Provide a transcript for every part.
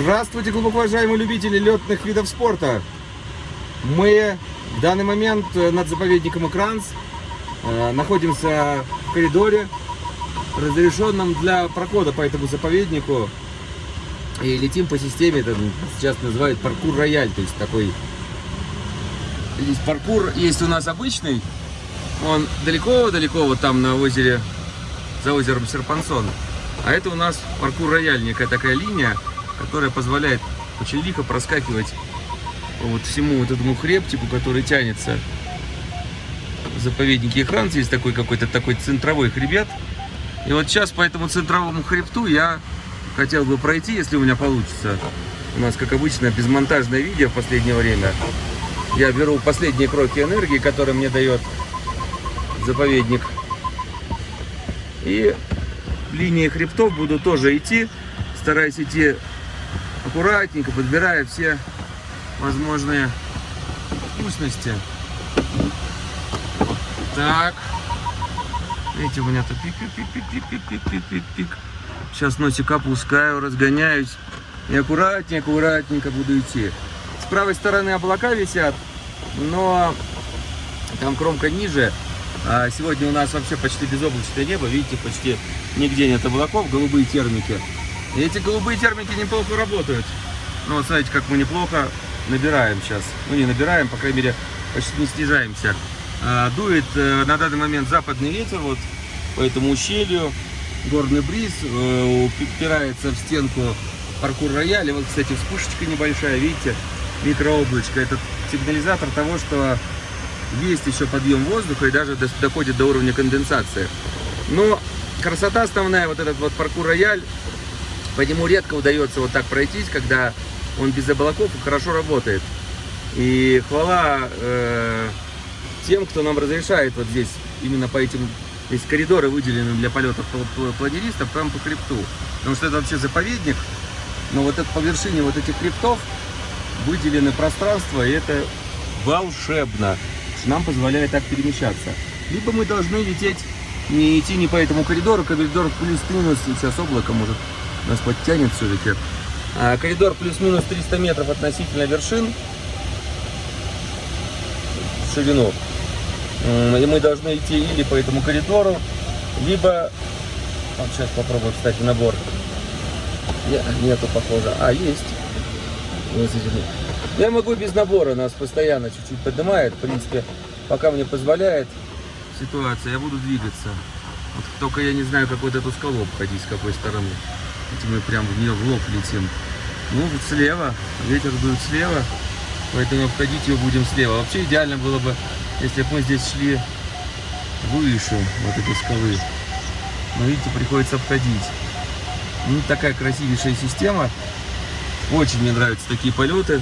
Здравствуйте, глубоко уважаемые любители летных видов спорта! Мы в данный момент э, над заповедником Экранс э, находимся в коридоре, разрешенном для прохода по этому заповеднику. И летим по системе, это сейчас называют паркур рояль, то есть такой... Здесь паркур есть у нас обычный, он далеко-далеко вот там на озере, за озером Серпансон. А это у нас паркур рояль, некая такая линия, которая позволяет очень лихо проскакивать вот всему вот этому хребтику, который тянется в заповеднике Хранц. Есть такой какой-то такой центровой хребет. И вот сейчас по этому центровому хребту я хотел бы пройти, если у меня получится. У нас, как обычно, безмонтажное видео в последнее время. Я беру последние кроки энергии, которые мне дает заповедник. И линии хребтов буду тоже идти, стараясь идти аккуратненько, подбирая все возможные вкусности. Так. Видите, у меня тут пик-пик-пик-пик-пик-пик-пик-пик. Сейчас носик опускаю, разгоняюсь. И аккуратненько, аккуратненько буду идти. С правой стороны облака висят, но там кромка ниже. А сегодня у нас вообще почти безоблачное небо. Видите, почти нигде нет облаков, голубые термики. И эти голубые термики неплохо работают. Ну вот смотрите, как мы неплохо набираем сейчас. Ну не набираем, по крайней мере, почти не снижаемся. А, дует э, на данный момент западный ветер, вот по этому ущелью. Горный бриз э, упирается в стенку паркур рояля. Вот, кстати, вспышечка небольшая, видите, микрооблачко. Это сигнализатор того, что есть еще подъем воздуха и даже доходит до уровня конденсации. Но красота основная, вот этот вот паркур рояль, по нему редко удается вот так пройтись, когда он без облаков и хорошо работает. И хвала э, тем, кто нам разрешает вот здесь, именно по этим, здесь коридоры выделены для полетов планеристов, прямо по хребту. Потому что это вообще заповедник, но вот это по вершине вот этих хребтов выделены пространства, и это волшебно, что нам позволяет так перемещаться. Либо мы должны лететь, не идти не по этому коридору, коридор плюс-минус, сейчас облако может нас подтянет все-таки. А, коридор плюс-минус 300 метров относительно вершин ширину. И мы должны идти или по этому коридору, либо... Вот сейчас попробую, кстати, набор. Нету, похоже. А, есть. Я могу без набора, нас постоянно чуть-чуть поднимает. В принципе, пока мне позволяет ситуация, я буду двигаться. Вот только я не знаю, как вот эту скалу обходить, с какой стороны. Эти мы прям в нее в лоб летим. Ну, вот слева, ветер дует слева, поэтому обходить ее будем слева. Вообще идеально было бы, если бы мы здесь шли выше вот этой скалы. Но видите, приходится обходить. Ну, такая красивейшая система. Очень мне нравятся такие полеты.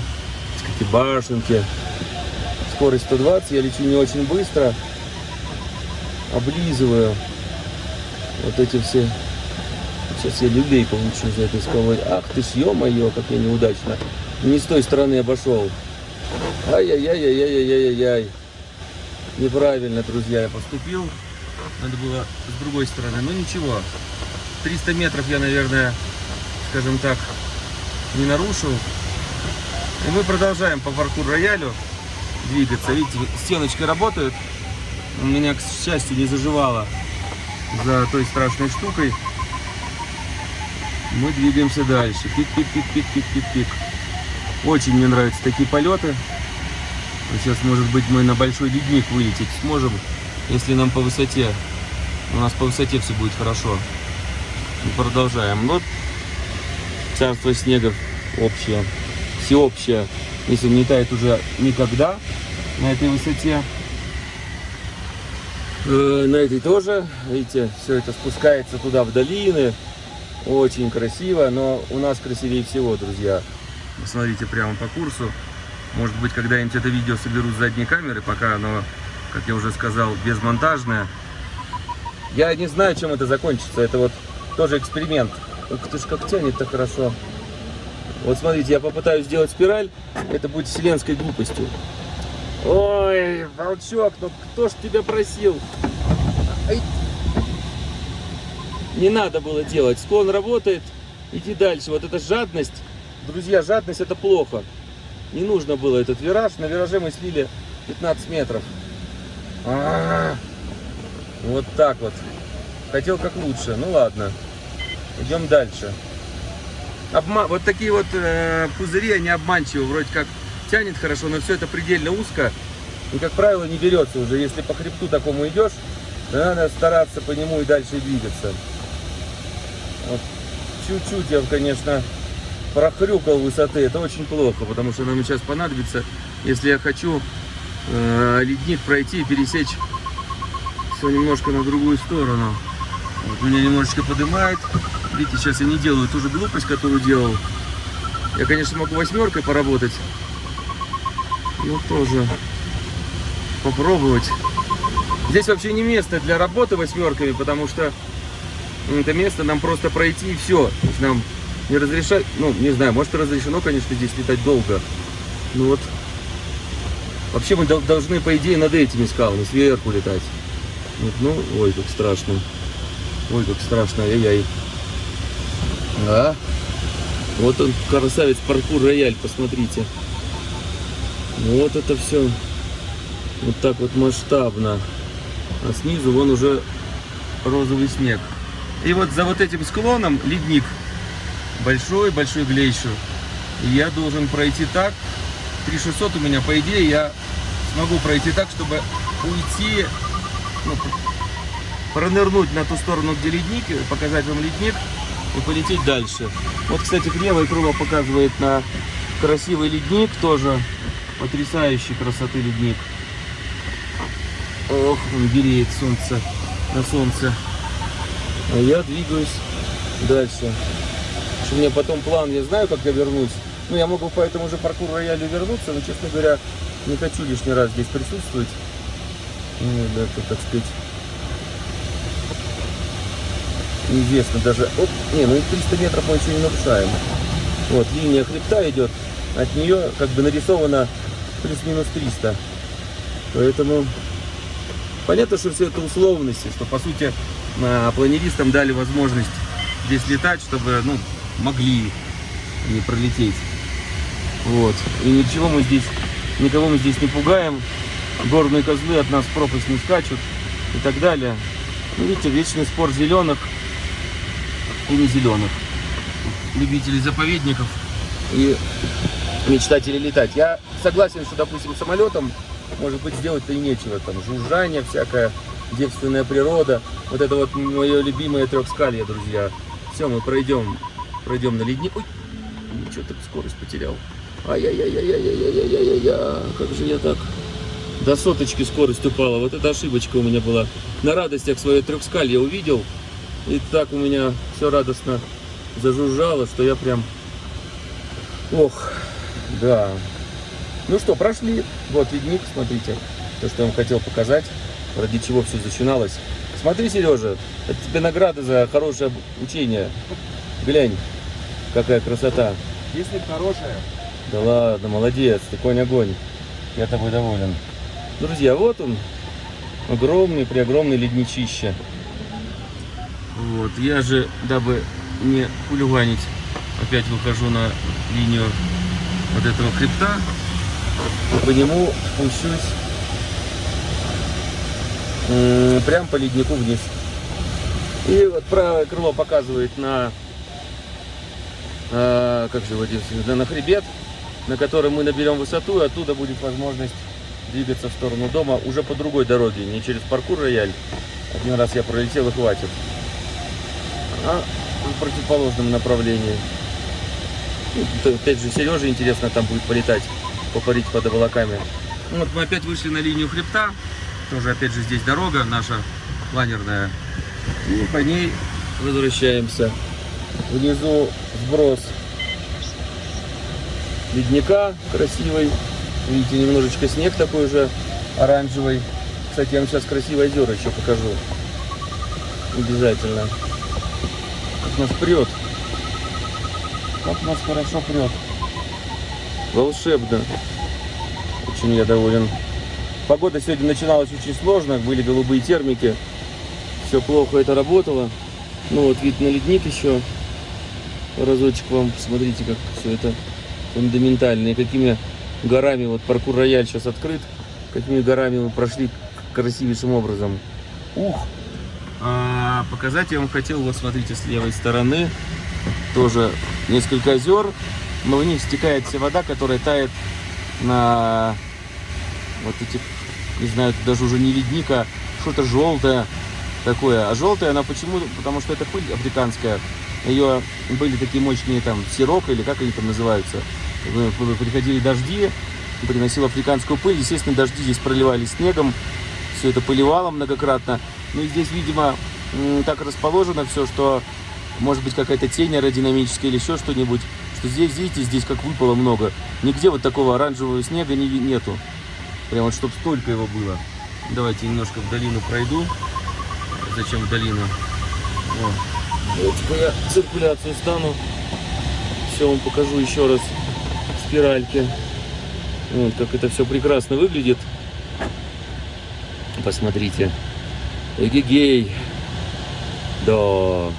Какие башенки. Скорость 120, я лечу не очень быстро. Облизываю вот эти все Сейчас я люлей получу за этой скалой. Ах ты ж, ё-моё, как я неудачно. Не с той стороны обошел. Ай-яй-яй-яй-яй-яй-яй. Неправильно, друзья, я поступил. Надо было с другой стороны. Но ничего. 300 метров я, наверное, скажем так, не нарушил. И мы продолжаем по паркур роялю двигаться. Видите, стеночка работает. У меня, к счастью, не заживало за той страшной штукой мы двигаемся дальше. Пик-пик-пик-пик-пик-пик-пик. Очень мне нравятся такие полеты. Сейчас, может быть, мы на большой ледник вылететь сможем, если нам по высоте. У нас по высоте все будет хорошо. И продолжаем. Вот царство снегов общее, всеобщее. Если не тает уже никогда на этой высоте. Э, на этой тоже, видите, все это спускается туда в долины. Очень красиво, но у нас красивее всего, друзья. Посмотрите прямо по курсу. Может быть, когда-нибудь это видео соберу с задней камеры, пока оно, как я уже сказал, безмонтажное. Я не знаю, чем это закончится. Это вот тоже эксперимент. Ух ты ж, как тянет-то хорошо. Вот смотрите, я попытаюсь сделать спираль. Это будет вселенской глупостью. Ой, волчок, ну кто ж тебя просил? Ай, не надо было делать. Склон работает, иди дальше. Вот эта жадность друзья, жадность это плохо. Не нужно было этот вираж. На вираже мы слили 15 метров. А -а -а. Вот так вот. Хотел как лучше. Ну ладно. Идем дальше. Обма... Вот такие вот э, пузыри, они обманчивы. Вроде как тянет хорошо, но все это предельно узко. И, как правило, не берется уже. Если по хребту такому идешь, надо стараться по нему и дальше двигаться. Чуть-чуть я, конечно, прохрюкал высоты. Это очень плохо, потому что нам сейчас понадобится, если я хочу э, ледник пройти и пересечь все немножко на другую сторону. Вот меня немножечко поднимает. Видите, сейчас я не делаю ту же глупость, которую делал. Я, конечно, могу восьмеркой поработать. Но тоже попробовать. Здесь вообще не место для работы восьмерками, потому что это место нам просто пройти и все. Нам не разрешать, ну, не знаю, может разрешено, конечно, здесь летать долго. Ну вот, вообще мы должны, по идее, над этими скалами сверху летать. Вот, ну, ой, как страшно. Ой, как страшно, ай-яй. А? Вот он, красавец, паркур рояль, посмотрите. Вот это все вот так вот масштабно. А снизу вон уже розовый снег. И вот за вот этим склоном ледник большой-большой глейшер. И я должен пройти так. 3600 у меня, по идее, я смогу пройти так, чтобы уйти, ну, пронырнуть на ту сторону, где ледник, показать вам ледник и полететь дальше. Вот, кстати, левое крыло показывает на красивый ледник, тоже потрясающей красоты ледник. Ох, он греет солнце на солнце. А я двигаюсь дальше. У меня потом план, я знаю, как я вернусь. Ну, я могу по этому же паркур роялю вернуться, но, честно говоря, не хочу лишний раз здесь присутствовать. Ну, это, так сказать, неизвестно даже. Оп, не, ну 300 метров мы еще не нарушаем. Вот, линия хребта идет, от нее как бы нарисовано плюс-минус 300. Поэтому понятно, что все это условности, что по сути планеристам дали возможность здесь летать, чтобы, ну, могли не пролететь. Вот. И ничего мы здесь, никого мы здесь не пугаем. Горные козлы от нас пропасть не скачут и так далее. Ну, видите, вечный спор зеленых и не зеленых. Любителей заповедников и мечтателей летать. Я согласен, что, допустим, самолетом, может быть, сделать-то и нечего. Там жужжание всякое, девственная природа. Вот это вот мое любимое трехскалье, друзья. Все, мы пройдем Пройдем на ледник. Ой, ничего так скорость потерял. Ай-яй-яй-яй-яй-яй-яй-яй-яй. Как же я так до соточки скорость упала. Вот эта ошибочка у меня была. На радостях свое трехскалье увидел. И так у меня все радостно зажужжало, что я прям... Ох, да. Ну что, прошли. Вот ледник, смотрите. То, что я вам хотел показать. Ради чего все начиналось. Смотри, Сережа, это тебе награда за хорошее учение. Глянь. Какая красота. Если хорошая. Да ладно, молодец, ты конь огонь. Я тобой доволен. Друзья, вот он. Огромный, преогромный ледничище. Вот, я же, дабы не хулиганить, опять выхожу на линию вот этого хребта. И по нему спущусь прям по леднику вниз. И вот правое крыло показывает на а, как же его да, на хребет, на котором мы наберем высоту, и оттуда будет возможность двигаться в сторону дома уже по другой дороге, не через паркур рояль. Один раз я пролетел и хватит. А в противоположном направлении. Ну, опять же, Сереже интересно там будет полетать, попарить под облаками. Ну, вот мы опять вышли на линию хребта. Тоже, опять же, здесь дорога наша планерная. И по ней возвращаемся. Внизу сброс ледника красивый. Видите, немножечко снег такой же оранжевый. Кстати, я вам сейчас красивое озеро еще покажу. Обязательно. Как нас прет. Как нас хорошо прет. Волшебно. Очень я доволен. Погода сегодня начиналась очень сложно. Были голубые термики. Все плохо это работало. Ну вот вид на ледник еще. разочек вам, посмотрите, как все это фундаментально. И какими горами, вот паркур рояль сейчас открыт, какими горами мы прошли красивейшим образом. Ух! А, показать я вам хотел, вот смотрите, с левой стороны, тоже несколько озер, но в них стекает вся вода, которая тает на вот этих, не знаю, даже уже не ледника, что-то желтое такое. А желтая она почему? Потому что это пыль африканская. Ее были такие мощные там сирок или как они там называются. Приходили дожди, приносил африканскую пыль. Естественно, дожди здесь проливались снегом. Все это поливало многократно. Ну и здесь, видимо, так расположено все, что может быть какая-то тень аэродинамическая или еще что-нибудь. Что здесь, видите, здесь как выпало много. Нигде вот такого оранжевого снега не, нету. Прям вот, чтобы столько его было. Давайте немножко в долину пройду. Зачем в долину? Вот. Вот я циркуляцию стану. Все вам покажу еще раз спиральки. Вот как это все прекрасно выглядит. Посмотрите. Эгегей. Да.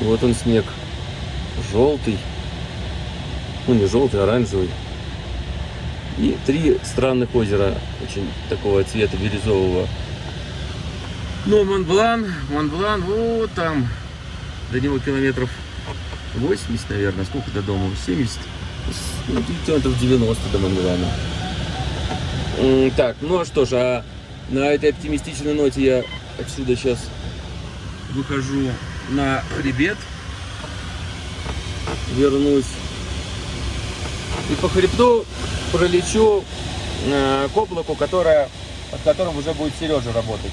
Вот он снег. Желтый. Ну не желтый, а оранжевый. И три странных озера, очень такого цвета бирюзового. Ну, Монблан, Монблан, вот там, до него километров 80, наверное, сколько до дома? 70, ну, километров 90 до Монблана. Так, ну а что ж, а на этой оптимистичной ноте я отсюда сейчас выхожу на хребет, вернусь и по хребту пролечу э, к облаку, которое, под которым уже будет Сережа работать.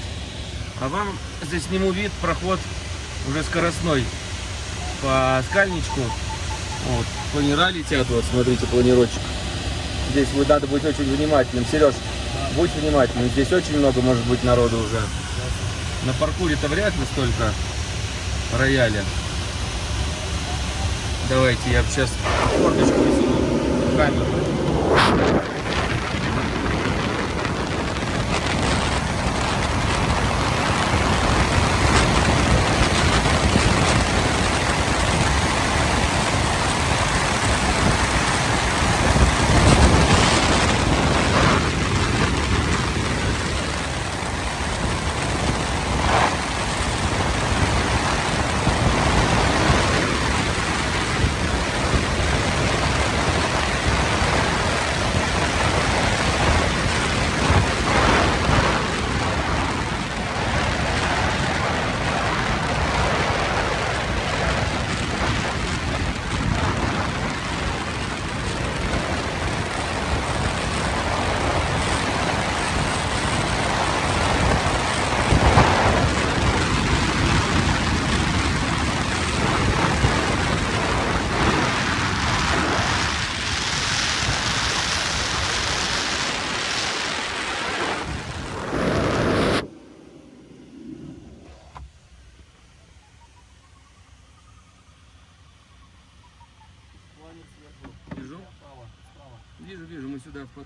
А вам здесь сниму вид, проход уже скоростной по скальничку. Вот, планера летят, вот смотрите, планировочек. Здесь вот надо быть очень внимательным. Сереж, будь внимательным, здесь очень много может быть народу уже. На паркуре-то вряд ли столько рояля. Давайте я сейчас мордочку высуну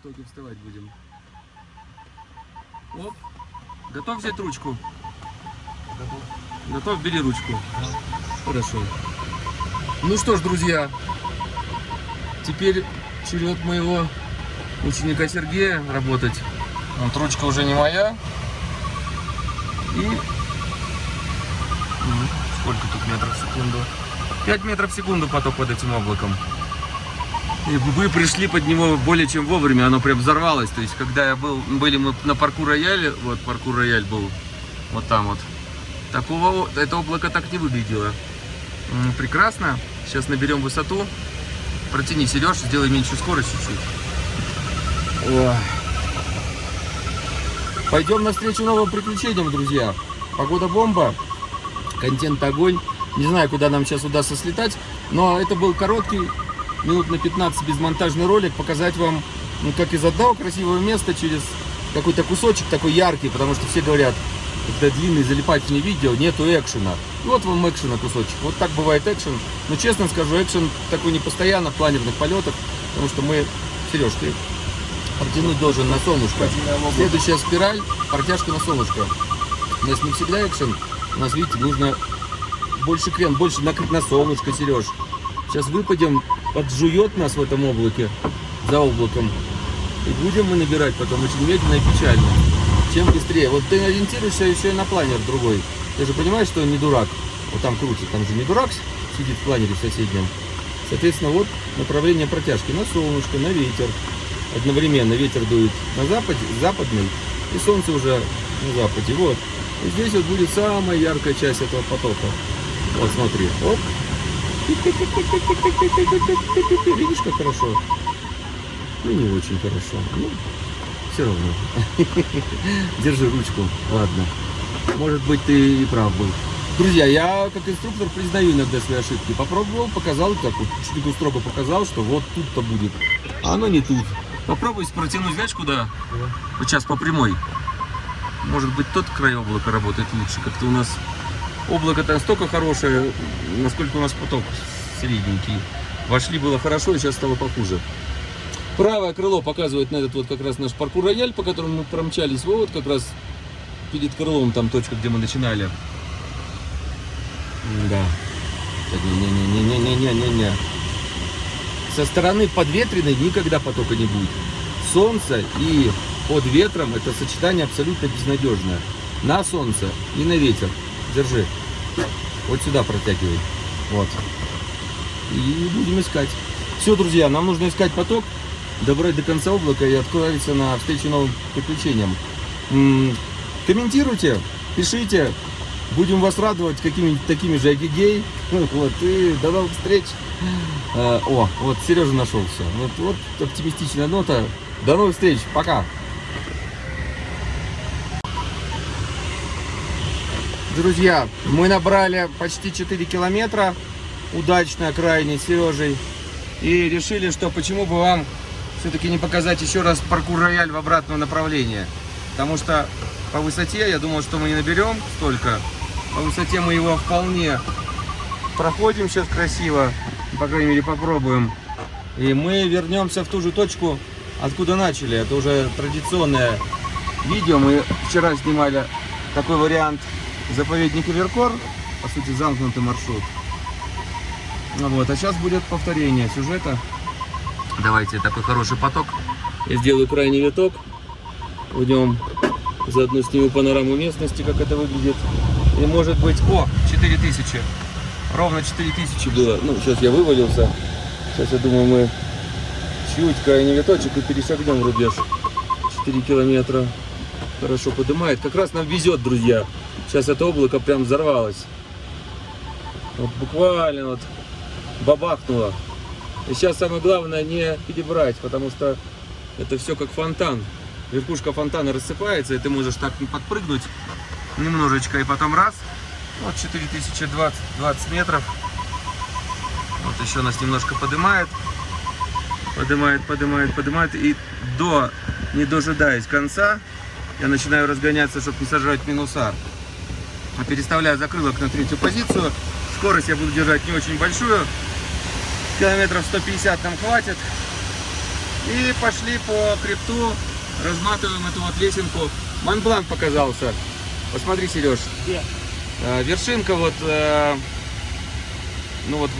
потоке вставать будем. Оп. Готов взять ручку? Готов. Готов, бери ручку. Да. Хорошо. Ну что ж, друзья, теперь черед моего ученика Сергея работать. Вот ручка уже не моя. И сколько тут метров в секунду? 5 метров в секунду поток под этим облаком. И вы пришли под него более чем вовремя, оно прям взорвалось. То есть, когда я был, были мы на паркур рояле, вот паркур рояль был вот там вот, такого, это облако так не выглядело. Прекрасно. Сейчас наберем высоту. Протяни, Сереж, сделай меньше скорость чуть-чуть. Пойдем навстречу новым приключениям, друзья. Погода бомба, контент огонь. Не знаю, куда нам сейчас удастся слетать, но это был короткий минут на 15 безмонтажный ролик, показать вам, ну, как из одного красивого места через какой-то кусочек такой яркий, потому что все говорят, когда длинные залипательные видео, нету экшена. Вот вам экшена кусочек. Вот так бывает экшен. Но честно скажу, экшен такой не постоянно в планерных полетах, потому что мы, Сереж, ты протянуть должен на солнышко. Следующая спираль, протяжка на солнышко. У нас не всегда экшен, у нас, видите, нужно больше крен, больше накрыть на солнышко, Сереж. Сейчас выпадем, поджует нас в этом облаке, за облаком. И будем мы набирать потом очень медленно и печально. Чем быстрее. Вот ты ориентируешься еще и на планер другой. Ты же понимаешь, что он не дурак. Вот там крутит, там же не дурак сидит в планере соседнем. Соответственно, вот направление протяжки на солнышко, на ветер. Одновременно ветер дует на западе, западный, и солнце уже на западе. Вот. И здесь вот будет самая яркая часть этого потока. Вот смотри. Оп. Видишь, как хорошо? Ну, не очень хорошо. Ну, все равно. Держи ручку. Ладно. Может быть, ты и прав был. Друзья, я как инструктор признаю иногда свои ошибки. Попробовал, показал, так вот, чуть строго показал, что вот тут-то будет. А оно не тут. Попробуй протянуть, знаешь, куда? Вот сейчас по прямой. Может быть, тот край облака работает лучше. Как-то у нас облако-то настолько хорошее, насколько у нас поток средненький. Вошли было хорошо, и сейчас стало похуже. Правое крыло показывает на этот вот как раз наш паркур-рояль, по которому мы промчались. Вот как раз перед крылом там точка, где мы начинали. Да. Не-не-не-не-не-не-не-не. Со стороны подветренной никогда потока не будет. Солнце и под ветром это сочетание абсолютно безнадежное. На солнце и на ветер. Держи. Вот сюда протягивай. Вот. И будем искать. Все, друзья, нам нужно искать поток, добрать до конца облака и отправиться на встречу новым приключениям. Комментируйте, пишите, Будем вас радовать какими-нибудь такими же агигей. Вот, и до новых встреч. А, о, вот Сережа нашелся. Вот, вот оптимистичная нота. До новых встреч. Пока. Друзья, мы набрали почти 4 километра. Удачно, крайне, Сережей. И решили, что почему бы вам все-таки не показать еще раз паркур рояль в обратном направлении. Потому что по высоте, я думал, что мы не наберем столько. По высоте мы его вполне проходим сейчас красиво. По крайней мере, попробуем. И мы вернемся в ту же точку, откуда начали. Это уже традиционное видео. Мы вчера снимали такой вариант заповедника Веркор. По сути, замкнутый маршрут. Вот. А сейчас будет повторение сюжета. Давайте такой хороший поток. Я сделаю крайний виток. Уйдем Заодно сниму панораму местности, как это выглядит. И может быть... О, 4000. Ровно 4000 было. Ну, сейчас я вывалился. Сейчас, я думаю, мы чуть крайний виточек и перешагнем рубеж. 4 километра. Хорошо поднимает. Как раз нам везет, друзья. Сейчас это облако прям взорвалось. Вот буквально вот бабахнуло. И сейчас самое главное не перебрать, потому что это все как фонтан верхушка фонтана рассыпается, и ты можешь так подпрыгнуть немножечко, и потом раз, вот 4020 20 метров. Вот еще нас немножко поднимает, поднимает, поднимает, поднимает, и до, не дожидаясь конца, я начинаю разгоняться, чтобы не сажать минуса. Переставляю закрылок на третью позицию. Скорость я буду держать не очень большую. Километров 150 нам хватит. И пошли по крипту разматываем эту вот лесенку. Монбланк показался. Посмотри, Сереж. Где? Э, вершинка вот, э, ну вот,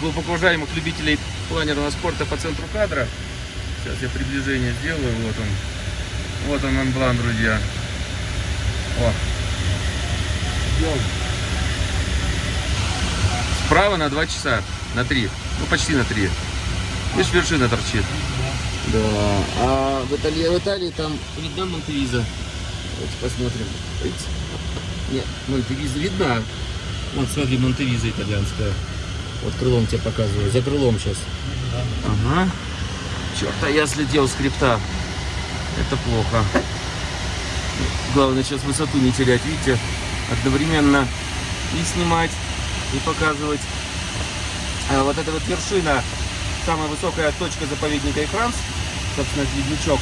глубоко уважаемых любителей планерного спорта по центру кадра. Сейчас я приближение сделаю. Вот он. Вот он, Монблан, друзья. О. Справа на 2 часа. На 3. Ну, почти на 3. Видишь, вершина торчит. Да. А в Италии, в Италии там видна Монтевиза. Давайте посмотрим. Нет, Монтевиза видна. Вот смотри, Монтевиза итальянская. Вот крылом тебе показываю. За крылом сейчас. Ага. Черт, а я слетел с крипта. Это плохо. Главное сейчас высоту не терять. Видите, одновременно и снимать, и показывать. А вот эта вот вершина, самая высокая точка заповедника Франц собственно, ледничок.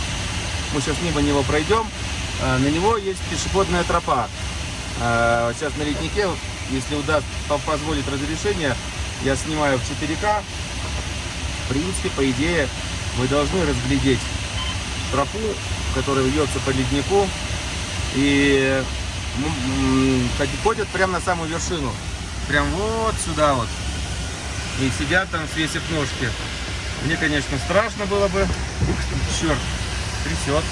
Мы сейчас мимо него пройдем. А, на него есть пешеходная тропа. А, сейчас на леднике, если удастся, позволит разрешение, я снимаю в 4К. В принципе, по идее, вы должны разглядеть тропу, которая вьется по леднику. И ходят прямо на самую вершину. Прям вот сюда вот. и сидят там, свесив ножки. Мне, конечно, страшно было бы. Ух черт, трясет,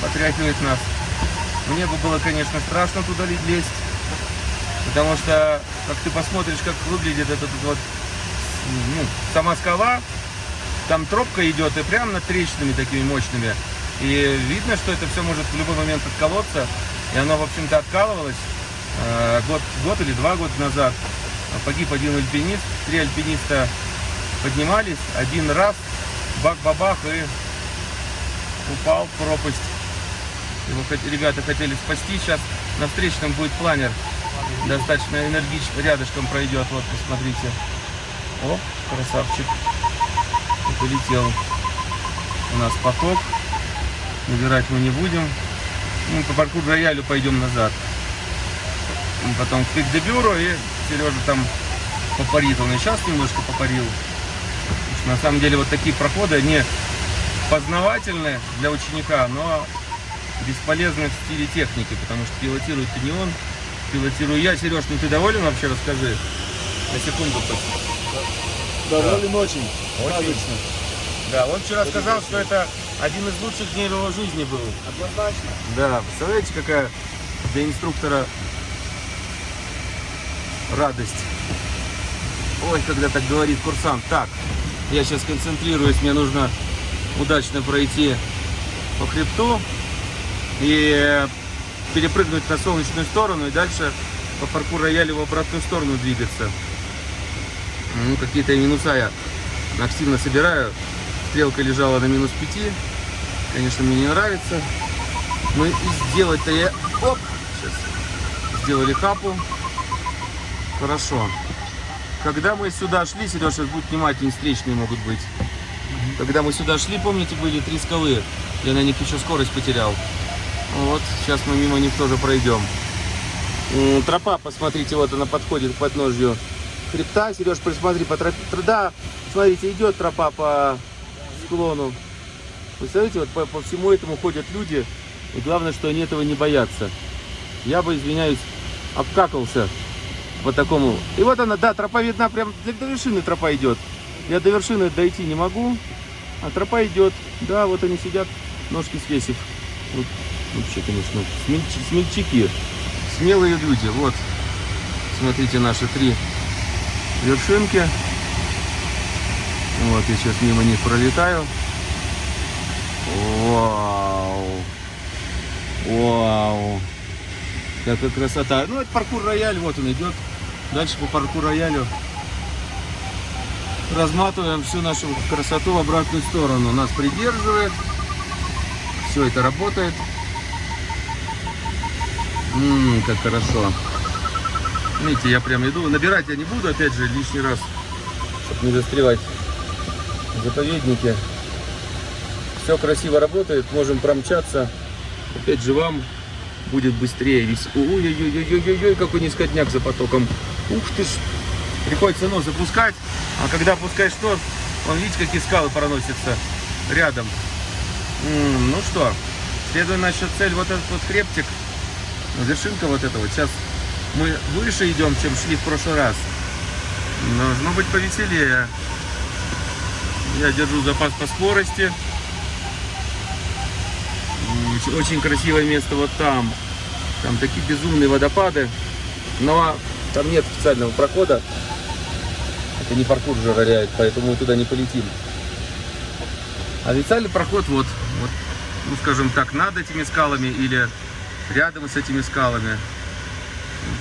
потряхивает нас. Мне бы было, конечно, страшно туда лезть. Потому что, как ты посмотришь, как выглядит этот вот, ну, сама скала, там тропка идет и прямо над трещинами такими мощными. И видно, что это все может в любой момент отколоться. И оно, в общем-то, откалывалось э, год, год или два года назад. Погиб один альпинист, три альпиниста поднимались, один раз, бах-бабах и упал в пропасть. Его ребята хотели спасти, сейчас на встречном будет планер, достаточно энергично, рядышком пройдет, вот, посмотрите. О, красавчик, полетел. У нас поток, набирать мы не будем. Мы по паркур роялю пойдем назад. И потом в пик де бюро и Сережа там попарит. Он и сейчас немножко попарил. На самом деле вот такие проходы, они познавательные для ученика, но бесполезны в стиле техники, потому что пилотирует не он, пилотирую я. Сереж, ну ты доволен вообще, расскажи. На секунду. Доволен да. очень. Очень. Да, он вчера сказал, что это один из лучших дней его жизни был. Однозначно. Да, представляете, какая для инструктора радость. Ой, когда так говорит курсант. Так, я сейчас концентрируюсь, мне нужно удачно пройти по хребту и перепрыгнуть на солнечную сторону и дальше по паркур рояле в обратную сторону двигаться. Ну, какие-то минуса я активно собираю. Стрелка лежала на минус 5. Конечно, мне не нравится. Ну и сделать-то я... Оп! Сейчас. Сделали хапу. Хорошо. Когда мы сюда шли, Сереж, сейчас будут внимательнее, встречные могут быть. Когда мы сюда шли, помните, были три скалы. Я на них еще скорость потерял. Вот, сейчас мы мимо них тоже пройдем. Тропа, посмотрите, вот она подходит к подножью хребта. Сереж, посмотри по тропе. Да, смотрите, идет тропа по склону. Представляете, вот по, по всему этому ходят люди. И главное, что они этого не боятся. Я бы, извиняюсь, обкакался по такому. И вот она, да, тропа видна, прям до вершины тропа идет. Я до вершины дойти не могу, а тропа идет. Да, вот они сидят, ножки свесив. Вот, вообще, конечно, смельчаки, смелые люди. Вот, смотрите, наши три вершинки. Вот, я сейчас мимо них пролетаю. Вау! Вау! Какая красота. Ну, это паркур рояль, вот он идет. Дальше по паркур роялю разматываем всю нашу красоту в обратную сторону. Нас придерживает. Все это работает. Ммм, как хорошо. Видите, я прям иду. Набирать я не буду, опять же, лишний раз, чтобы не застревать заповеднике. Все красиво работает, можем промчаться. Опять же, вам будет быстрее. Ой-ой-ой-ой-ой-ой, какой низкотняк за потоком. Ух ты ж. Приходится нос запускать, а когда опускаешь нос, он, видите, какие скалы проносятся рядом. Ну что, следуя наша цель, вот этот вот хребтик, вершинка вот этого. Сейчас мы выше идем, чем шли в прошлый раз. Должно быть повеселее. Я держу запас по скорости. Очень красивое место вот там. Там такие безумные водопады. Но там нет официального прохода. Это не паркур же роляет, поэтому мы туда не полетим. Официальный проход вот, вот, ну скажем так, над этими скалами или рядом с этими скалами.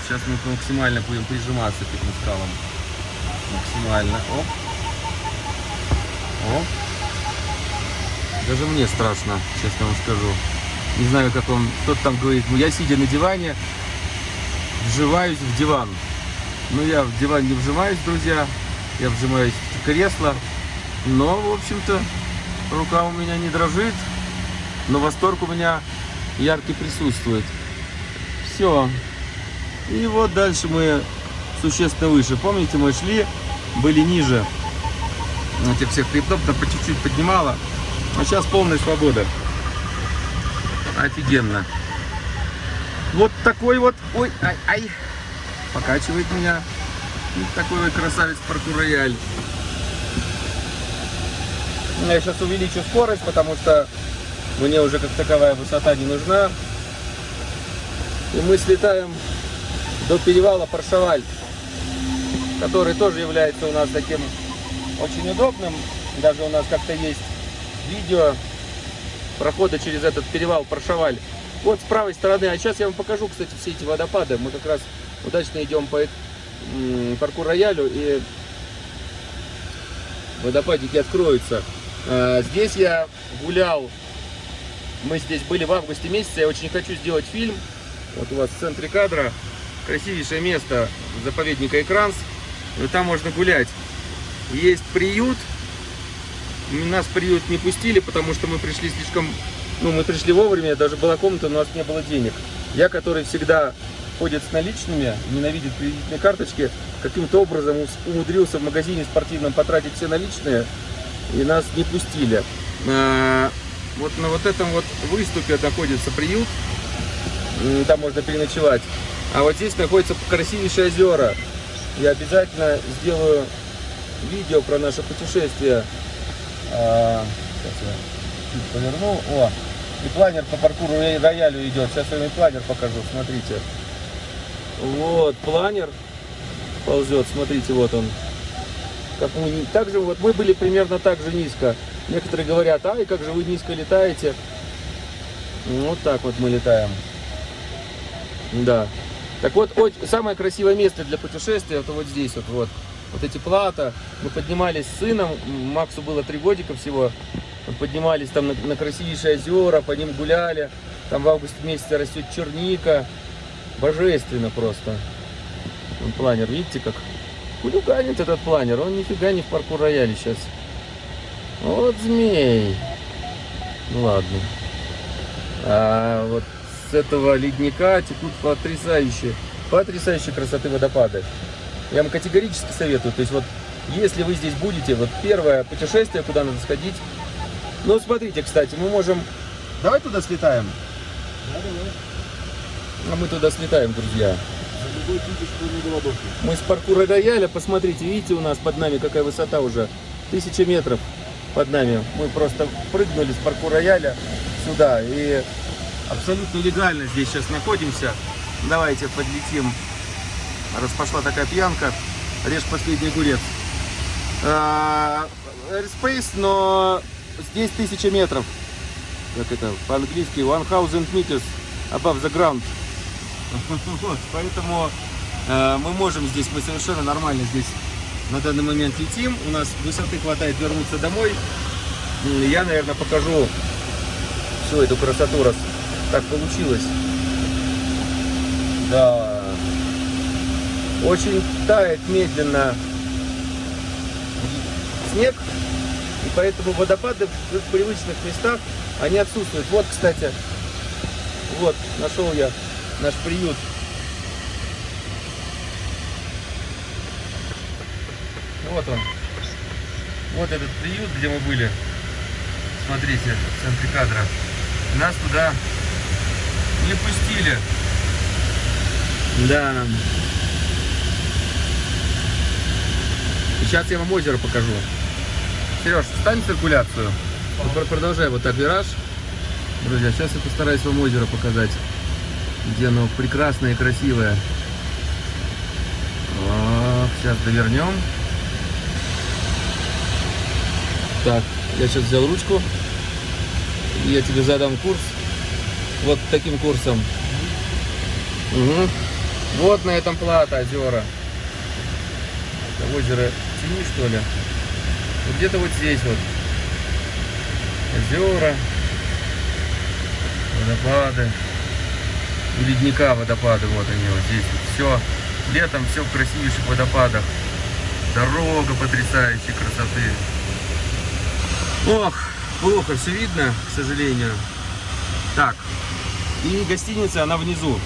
Сейчас мы максимально будем прижиматься к этим скалам. Максимально. Оп. Оп. Даже мне страшно, честно вам скажу. Не знаю, как он, кто-то там говорит, ну я сидя на диване, вживаюсь в диван. Ну, я в диван не вжимаюсь, друзья. Я вжимаюсь в кресло. Но, в общем-то, рука у меня не дрожит. Но восторг у меня яркий присутствует. Все. И вот дальше мы существенно выше. Помните, мы шли, были ниже этих всех хребтов, да по чуть-чуть поднимало. А сейчас полная свобода. Офигенно. Вот такой вот, ой, ай, ай, покачивает меня. И такой вот красавец паркур рояль. Я сейчас увеличу скорость, потому что мне уже как таковая высота не нужна. И мы слетаем до перевала Паршаваль, который тоже является у нас таким очень удобным. Даже у нас как-то есть видео прохода через этот перевал Паршаваль. Вот с правой стороны, а сейчас я вам покажу, кстати, все эти водопады. Мы как раз удачно идем по м, паркур роялю и водопадики откроются. А, Здесь я гулял, мы здесь были в августе месяце, я очень хочу сделать фильм. Вот у вас в центре кадра красивейшее место заповедника Экранс. И там можно гулять. Есть приют. Нас в приют не пустили, потому что мы пришли слишком... Ну, мы пришли вовремя, даже была комната, но у нас не было денег. Я, который всегда ходит с наличными, ненавидит кредитные карточки, каким-то образом умудрился в магазине спортивном потратить все наличные, и нас не пустили. А, Вот на вот этом вот выступе находится приют, там можно переночевать. А вот здесь находятся красивейшие озера. Я обязательно сделаю видео про наше путешествие. А, сейчас я чуть поверну. О, и планер по паркуру роя- роялю идет. Сейчас я вам планер покажу, смотрите. Вот, планер ползет, смотрите, вот он. Как мы, так же, вот мы были примерно так же низко. Некоторые говорят, ай, как же вы низко летаете. Вот так вот мы летаем. Да. Так вот, самое красивое место для путешествия, это вот здесь вот, вот. Вот эти плата. Мы поднимались с сыном, Максу было три годика всего. Мы поднимались там на, на красивейшие озера, по ним гуляли. Там в августе месяце растет черника. Божественно просто. Вон планер, видите, как хулиганит этот планер. Он нифига не в паркур рояле сейчас. Вот змей. Ну ладно. А вот с этого ледника текут потрясающие, потрясающие красоты водопады. Я вам категорически советую. То есть вот, если вы здесь будете, вот первое путешествие, куда надо сходить. Ну, смотрите, кстати, мы можем... Давай туда слетаем. Да, давай. А мы туда слетаем, друзья. Мы с паркура рояля, посмотрите, видите, у нас под нами какая высота уже? Тысяча метров под нами. Мы просто прыгнули с паркура рояля сюда. И абсолютно легально здесь сейчас находимся. Давайте подлетим. Раз пошла такая пьянка, режь последний огурец. А, Airspace, но здесь тысяча метров. Как это по-английски? One thousand meters above the ground. Поэтому э, мы можем здесь, мы совершенно нормально здесь на данный момент летим. У нас высоты хватает вернуться домой. Я, наверное, покажу всю эту красоту, раз так получилось. Да. Очень тает медленно снег, и поэтому водопады в привычных местах, они отсутствуют. Вот, кстати, вот, нашел я наш приют. Вот он. Вот этот приют, где мы были. Смотрите, в центре кадра. Нас туда не пустили. Да. Сейчас я вам озеро покажу. Сереж, встань циркуляцию. Вот пр- Продолжай вот так вираж. Друзья, сейчас я постараюсь вам озеро показать. Где оно прекрасное и красивое. О, сейчас довернем. Так, я сейчас взял ручку. И я тебе задам курс. Вот таким курсом. Мгм. Вот на этом плата озера. Это озеро Тени, что ли? Вот где-то вот здесь вот. Озера. Водопады. У ледника водопады, вот они вот здесь. Все. Летом все в красивейших водопадах. Дорога потрясающей красоты. Ох, плохо все видно, к сожалению. Так. И гостиница, она внизу.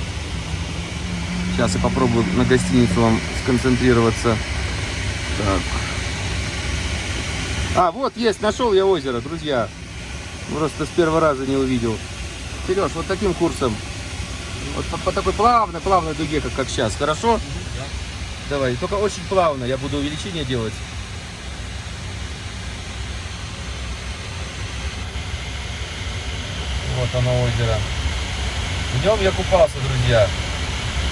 Сейчас я попробую на гостиницу вам сконцентрироваться. Так. А, вот есть, нашел я озеро, друзья. Просто с первого раза не увидел. Сереж, вот таким курсом. Вот по, по такой плавной, плавной дуге, как, как сейчас. Хорошо? Давай, только очень плавно, я буду увеличение делать. Вот оно озеро. В нем я купался, друзья.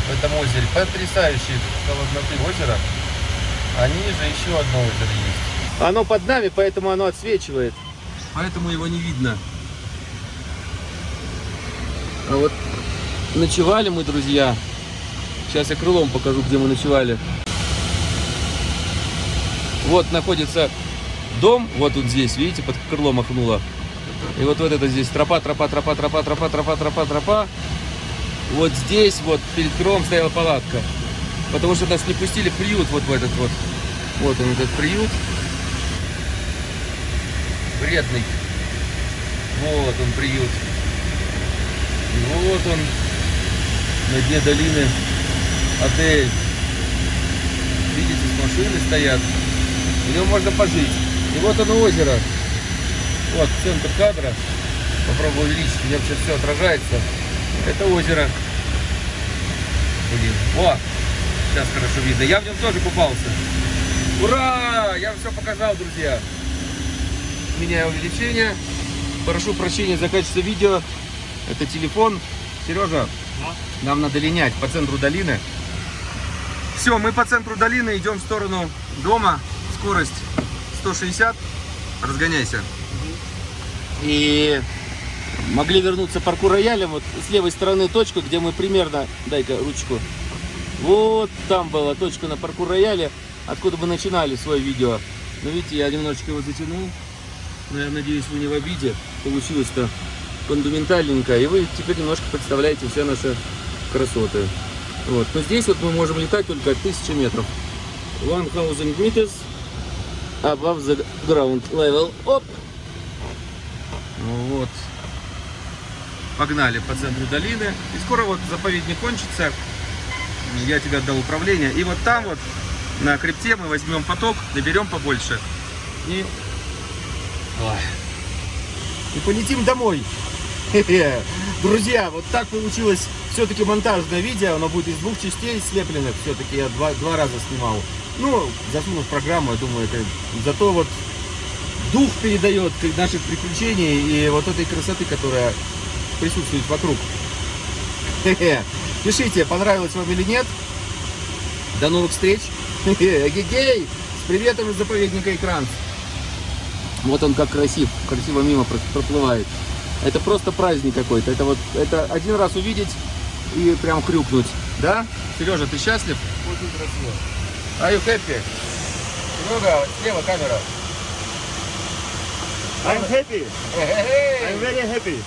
В этом озере. Потрясающее холодноты озеро. А ниже еще одно озеро есть. Оно под нами, поэтому оно отсвечивает. Поэтому его не видно. А вот ночевали мы, друзья. Сейчас я крылом покажу, где мы ночевали. Вот находится дом, вот тут здесь, видите, под крылом махнуло. И вот вот это здесь тропа, тропа, тропа, тропа, тропа, тропа, тропа, тропа. Вот здесь вот перед крылом стояла палатка. Потому что нас не пустили приют вот в этот вот. Вот он этот приют. Вредный. Вот он приют. Вот он на дне долины отель. Видите, с машины стоят. В нем можно пожить. И вот оно озеро. Вот центр кадра. Попробую увеличить, у меня сейчас все отражается. Это озеро. Блин, вот. Сейчас хорошо видно. Я в нем тоже купался. Ура! Я все показал, друзья. Меняю увеличение. Прошу прощения за качество видео. Это телефон. Сережа, нам надо линять по центру долины. Все, мы по центру долины идем в сторону дома. Скорость 160. Разгоняйся. И могли вернуться парку роялем. Вот с левой стороны точка, где мы примерно... Дай-ка ручку. Вот там была точка на парку рояле, откуда мы начинали свое видео. Но видите, я немножечко его затянул. Но я надеюсь, вы не в обиде. Получилось-то фундаментальненько. И вы теперь немножко представляете все наши красоты. Вот. Но здесь вот мы можем летать только от 1000 метров. 1000 meters above the ground level. Оп! Ну Вот. Погнали по центру долины. И скоро вот заповедник кончится. Я тебе отдал управление. И вот там вот на хребте мы возьмем поток, наберем побольше. И... Ой. И полетим домой. Друзья, вот так получилось все-таки монтажное видео. Оно будет из двух частей слепленных. Все-таки я два, два раза снимал. Ну, засунув программу, я думаю, это зато вот дух передает наших приключений и вот этой красоты, которая присутствует вокруг. Пишите, понравилось вам или нет. До новых встреч. Гей, с приветом из заповедника Экран. Вот он как красив, красиво мимо проплывает. Это просто праздник какой-то. Это вот это один раз увидеть и прям хрюкнуть. Да? Сережа, ты счастлив? Очень красиво. Are you happy? Серега, слева камера. I'm happy. I'm very happy.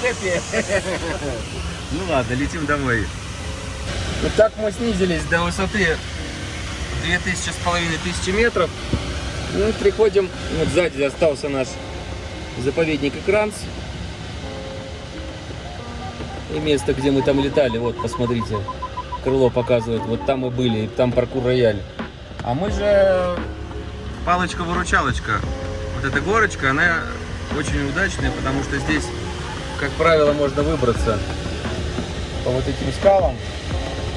happy. ну ладно, летим домой. Вот так мы снизились до высоты 2000 с половиной тысячи метров. Ну, приходим, вот сзади остался наш заповедник Экранс. И место, где мы там летали, вот, посмотрите, крыло показывает, вот там мы были, и там паркур рояль. А мы же палочка-выручалочка. Вот эта горочка, она очень удачная, потому что здесь, как правило, можно выбраться по вот этим скалам.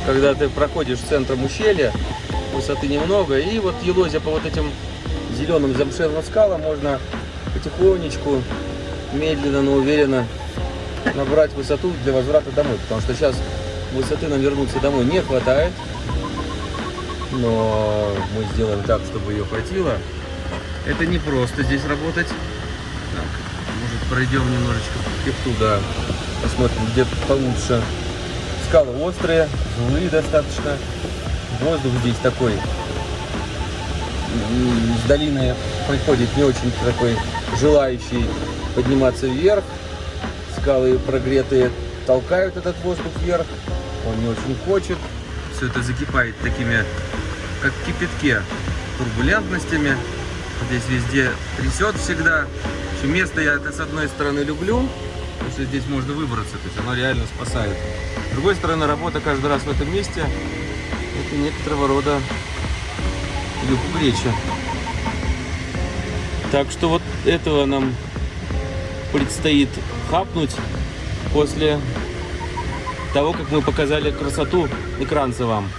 Когда ты проходишь центром ущелья, высоты немного, и вот елозя по вот этим зеленым замшелым скалам можно потихонечку, медленно, но уверенно набрать высоту для возврата домой. Потому что сейчас высоты нам вернуться домой не хватает. Но мы сделаем так, чтобы ее хватило. Это не просто здесь работать. Так, может пройдем немножечко по хребту, да. Посмотрим, где получше. Скалы острые, злые достаточно. Воздух здесь такой. С долины приходит не очень такой желающий подниматься вверх. Скалы прогретые толкают этот воздух вверх. Он не очень хочет. Все это закипает такими, как в кипятке, турбулентностями. Здесь везде трясет всегда. Место я это с одной стороны люблю, что здесь можно выбраться, то есть оно реально спасает. С другой стороны, работа каждый раз в этом месте, это некоторого рода люкугреча. Так что вот этого нам предстоит хапнуть после того, как мы показали красоту экранца вам.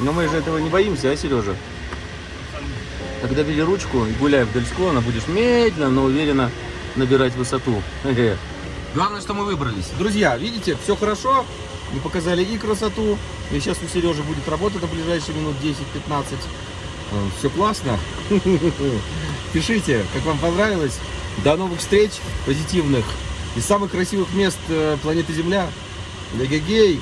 Но мы же этого не боимся, а, Сережа? Когда бери ручку и гуляй вдоль склона, будешь медленно, но уверенно набирать высоту. Главное, что мы выбрались. Друзья, видите, все хорошо. Мы показали и красоту. И сейчас у Сережи будет работа на ближайшие минут 10-15. Все классно. Пишите, как вам понравилось. До новых встреч позитивных из самых красивых мест э, планеты Земля. Легагей.